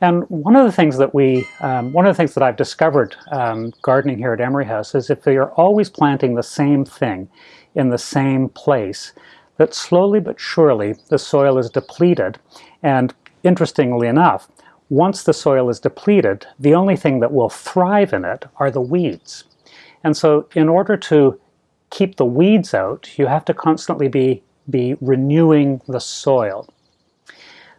And one of the things that we, um, one of the things that I've discovered um, gardening here at Emery House is if you're always planting the same thing in the same place, that slowly but surely the soil is depleted. And interestingly enough, once the soil is depleted, the only thing that will thrive in it are the weeds. And so in order to keep the weeds out, you have to constantly be, be renewing the soil.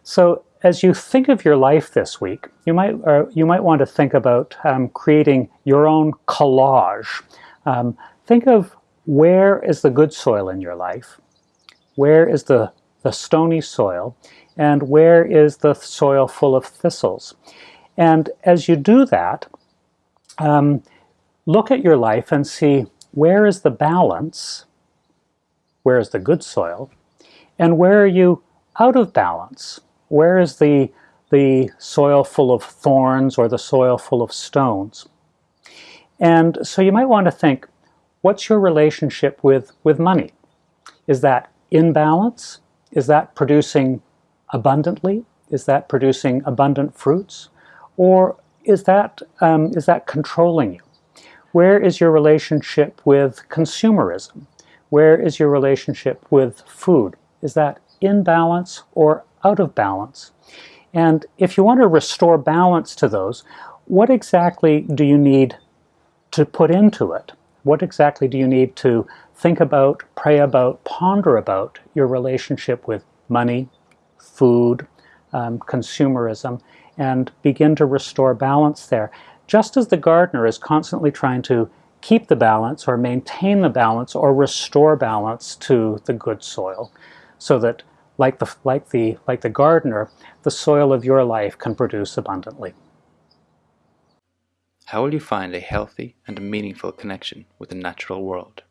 So as you think of your life this week, you might, uh, you might want to think about um, creating your own collage. Um, think of where is the good soil in your life? Where is the, the stony soil? And where is the soil full of thistles? And as you do that, um, look at your life and see where is the balance, where is the good soil, and where are you out of balance? Where is the, the soil full of thorns or the soil full of stones? And so you might want to think, what's your relationship with, with money? Is that in balance? Is that producing abundantly? Is that producing abundant fruits? Or is that, um, is that controlling you? Where is your relationship with consumerism? Where is your relationship with food? Is that in balance or out of balance? And if you want to restore balance to those, what exactly do you need to put into it? What exactly do you need to think about, pray about, ponder about your relationship with money, food, um, consumerism, and begin to restore balance there. Just as the gardener is constantly trying to keep the balance or maintain the balance or restore balance to the good soil so that like the, like the, like the gardener, the soil of your life can produce abundantly. How will you find a healthy and meaningful connection with the natural world?